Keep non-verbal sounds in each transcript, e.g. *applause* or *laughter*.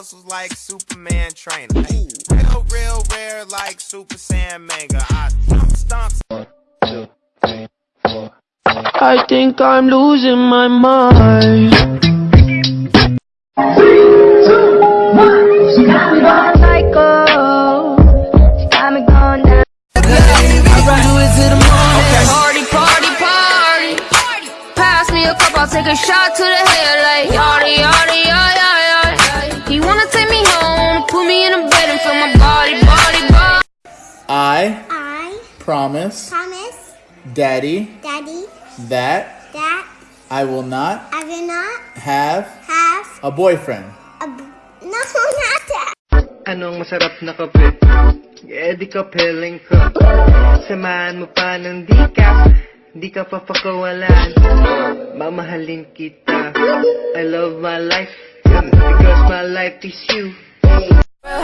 muscles like Superman trainer. Real, real rare like Super Saiyan Mega. I stomp. I think I'm losing my mind. Psycho, she got me going down. Party, party, party. Pass me a cup, I'll take a shot to the head like in a bed and feel my body, body, body. I I promise promise, Daddy Daddy, that that I will not I will not have have a boyfriend. a b- no, *laughs* not that. Anong masarap na kape? Eh, di ka peling ka Samahan mo pa ng di ka Di ka papakawalan Mamahalin kita I love my life Because my life is you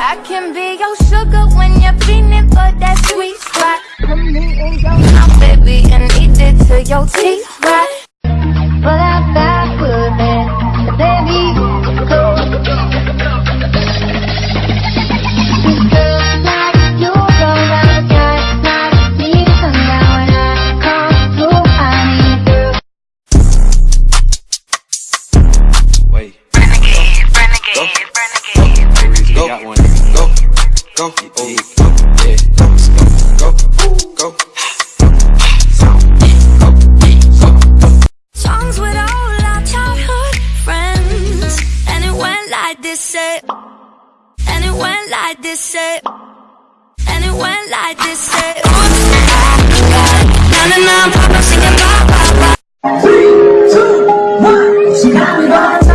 I can be your sugar when you're feeling for that sweet spot. Put me in your mouth, baby, and eat it till your teeth rot. But I got good man, baby, go. Girls like you go round, guys like me, so now when I come through, I need girls. Wait. Go. Got one. Go. Go. Oh, go. Yeah. Go. Go. Go. Songs with all our childhood friends. And it went like this, say. And it went like this, say. And it went like this, say. Oops, I got it. Na na na, pop, I'm singing bye bye bye.